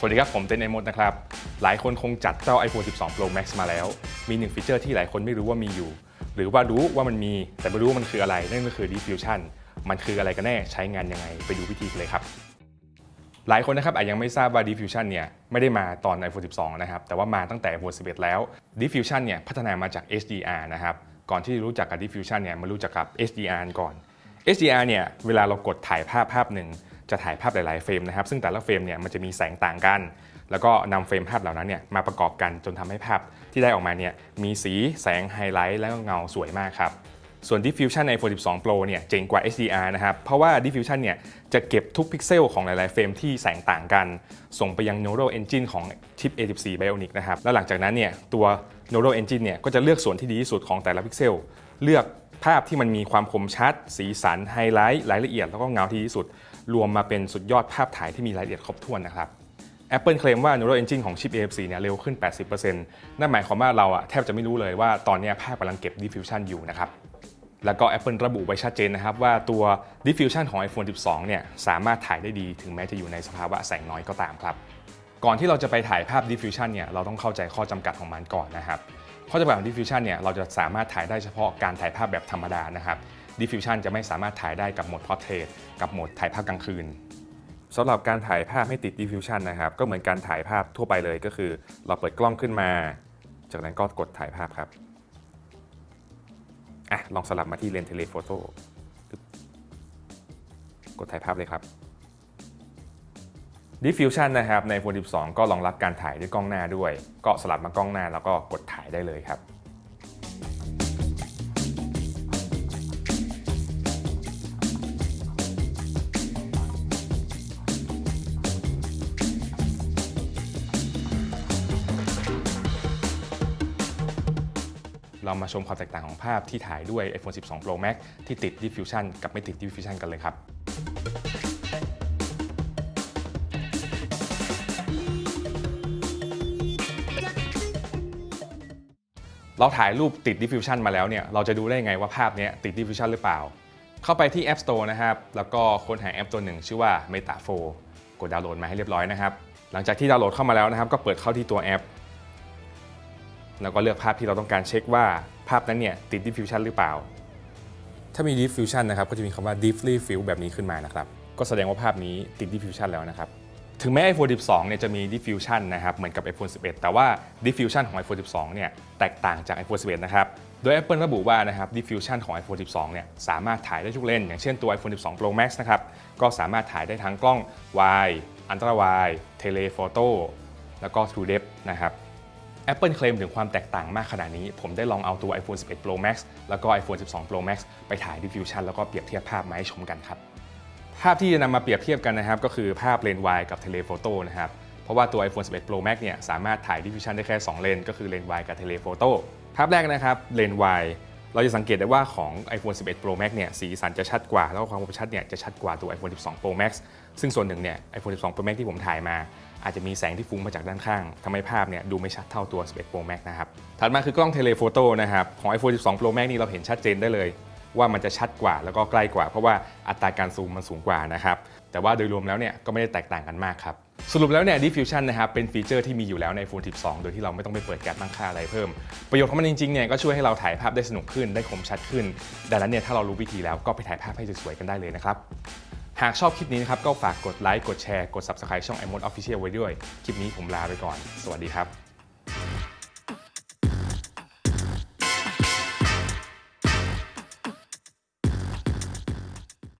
สวัสดีครับ ผมเต้นไอมดนะครับ หลายคนคงจัดเจ้า iPhone 12 Pro Max มาแล้ว มีหนึ่งฟีเจอร์ที่หลายคนไม่รู้ว่ามีอยู่ หรือว่ารู้ว่ามันมีแต่ไม่รู้ว่ามันคืออะไร นั่นก็คือ Diffusion มันคืออะไรกันแน่ใช้งานยังไง ไปดูวิธีกันเลยครับ หลายคนนะครับอาจยังไม่ทราบว่า Diffusion เนี่ยไม่ได้มาตอน iPhone 12 นะครับ แต่ว่ามาตั้งแต่ iPhone 11 แล้ว Diffusion เนี่ยพัฒนามาจาก HDR นะครับ ก่อนที่จะรู้จักกับ Diffusion เนี่ยมารู้จักกับ HDR ก่อน HDR เนี่ยเวลาเรากดถ่ายภาพภาพหนึ่ง จะถ่ายภาพหลายๆ frame นะครับซึ่งแต่ละ frame เนี่ยมันจะมีแสงต่างกัน แล้วก็นำ frame ภาพเหล่านั้นเนี่ยมาประกอบกันจนทำให้ภาพที่ได้ออกมาเนี่ยมีสีแสงไฮไลท์แล้วก็เงาสวยมากครับส่วน Diffusion ใน iPhone 12 Pro เนี่ยเจ๋งกว่า HDR นะครับ เพราะว่า Deep Fusion เนี่ยจะเก็บทุกพิกเซลของหลาย ๆ frame ที่แสงต่างกัน ส่งไปยัง Neural Engine ของชิป A14 Bionic นะครับ แล้วหลังจากนั้นเนี่ยตัว Neural Engine เนี่ยก็จะเลือกส่วนที่ดีที่สุดของแต่ละพิกเซล เลือกภาพที่มันมีความคมชัด สีสัน ไฮไลท์ รายละเอียด แล้วก็เงาที่ดีที่สุด รวมมาเป็นสุดยอดภาพถ่ายที่มีรายละเอียดครบถ้วนนะครับ Apple เคลมว่า Neural Engine ของชิป A14 เนี่ยเร็วขึ้น 80%นั่นหมายความว่าเราอะแทบจะไม่รู้เลยว่าตอนนี้ภาพกำลังเก็บ Diffusion อยู่นะครับแล้วก็ Apple ระบุไว้ชัดเจนนะครับว่าตัว Diffusion ของ iPhone 12 เนี่ยสามารถถ่ายได้ดีถึงแม้จะอยู่ในสภาวะแสงน้อยก็ตามครับ ก่อนที่เราจะไปถ่ายภาพ Diffusion เนี่ยเราต้องเข้าใจข้อจำกัดของมันก่อนนะครับข้อจำกัดของ Deep Fusion เนี่ยเราจะสามารถถ่ายได้เฉพาะการถ่ายภาพแบบธรรมดานะครับ Diffusion จะไม่สามารถถ่ายได้กับโหมด Portrait กับโหมดถ่ายภาพกลางคืนสำหรับการถ่ายภาพให้ติด diffusion นะครับก็เหมือนการถ่ายภาพทั่วไปเลยก็คือ เราเปิดกล้องขึ้นมา จากนั้นก็กดถ่ายภาพครับอะลองสลับมาที่เลนส์ telephoto กดถ่ายภาพเลยครับ Deep Fusion นะครับใน iPhone 12 ก็รองรับการถ่ายด้วยกล้องหน้าด้วย ก็สลับมากล้องหน้าแล้วก็กดถ่ายได้เลยครับเรามาชมความแตกต่างของภาพที่ถ่ายด้วย iPhone 12 Pro Max ที่ติด Diffusion กับไม่ติด Diffusion กันเลยครับ เราถ่ายรูปติด Diffusion มาแล้วเนี่ยเราจะดูได้ไงว่าภาพนี้ติด Diffusion หรือเปล่า เข้าไปที่ App Store นะครับ แล้วก็ค้นหาแอปตัวหนึ่ง ชื่อว่า Meta 4กดดาวน์โหลดมาให้เรียบร้อยนะครับ หลังจากที่ดาวน์โหลดเข้ามาแล้วนะครับ ก็เปิดเข้าที่ตัวแอป แล้วก็เลือกภาพที่เราต้องการเช็คว่าภาพนั้นเนี่ยติด diffusion หรือเปล่า ถ้ามี diffusion นะครับก็จะมีคำว่า deeply fill แบบนี้ขึ้นมานะครับก็แสดงว่าภาพนี้ติด diffusion แล้วนะครับ ถึงแม้ iPhone 12 เนี่ยจะมี diffusion นะครับ เหมือนกับ iPhone 11 แต่ว่า diffusion ของ iPhone 12 เนี่ย แตกต่างจาก iPhone 11 นะครับ โดย Apple ระบุว่านะครับ diffusion ของ iPhone 12 เนี่ย สามารถถ่ายได้ทุกเลนส์ อย่างเช่นตัว iPhone 12 Pro Max นะครับ ก็สามารถถ่ายได้ทั้งกล้อง wide ultra wide telephoto แล้วก็ true depth นะครับ Apple เคลมถึงความแตกต่างมากขนาดนี้ ผมได้ลองเอาตัว iPhone 11 Pro Max แล้วก็ iPhone 12 Pro Max ไปถ่าย Diffusion แล้วก็เปรียบเทียบภาพมาให้ชมกันครับ ภาพที่จะนำมาเปรียบเทียบกันนะครับ ก็คือภาพเลนส์ wide กับ telephoto นะครับ เพราะว่าตัว iPhone 11 Pro Max เนี่ยสามารถถ่าย Diffusion ได้แค่ 2 เลนก็คือเลนส์ wide กับ telephoto ภาพแรกนะครับเลนส์ wide เราจะสังเกตได้ว่าของ iPhone 11 Pro Max เนี่ยสีสันจะชัดกว่า แล้วก็ความคมชัดเนี่ยจะชัดกว่าตัว iPhone 12 Pro Max ซึ่งส่วนหนึ่งเนี่ย iPhone 12 Pro Max ที่ผมถ่ายมา อาจจะมีแสงที่ฟุ้งมาจากด้านข้างทำให้ภาพเนี่ยดูไม่ชัดเท่าตัว 11 Pro Max นะครับ ถัดมาคือกล้องเทเลโฟโต้นะครับ ของ iPhone 12 Pro Max นี่เราเห็นชัดเจนได้เลย ว่ามันจะชัดกว่าแล้วก็ใกล้กว่า เพราะว่าอัตราการซูมมันสูงกว่านะครับแต่ว่าโดยรวมแล้วเนี่ยก็ไม่ได้แตกต่างกันมากครับสรุปแล้วเนี่ย Diffusion นะครับเป็นฟีเจอร์ที่มีอยู่แล้วใน iPhone 12 โดยที่เราไม่ต้องไปเปิดแก๊สตั้งค่าอะไรเพิ่ม ประโยชน์ของมันจริงๆเนี่ยก็ช่วยให้เราถ่ายภาพได้สนุกขึ้นได้คมชัดขึ้น ดังนั้นเนี่ยถ้าเรารู้วิธีแล้วก็ไปถ่ายภาพให้สวยๆกันได้เลยนะครับหากชอบคลิปนี้นะครับก็ฝากกดไลค์กดแชร์กด Subscribe ช่อง iMode Official ไว้ด้วย คลิปนี้ผมลาไปก่อน สวัสดีครับ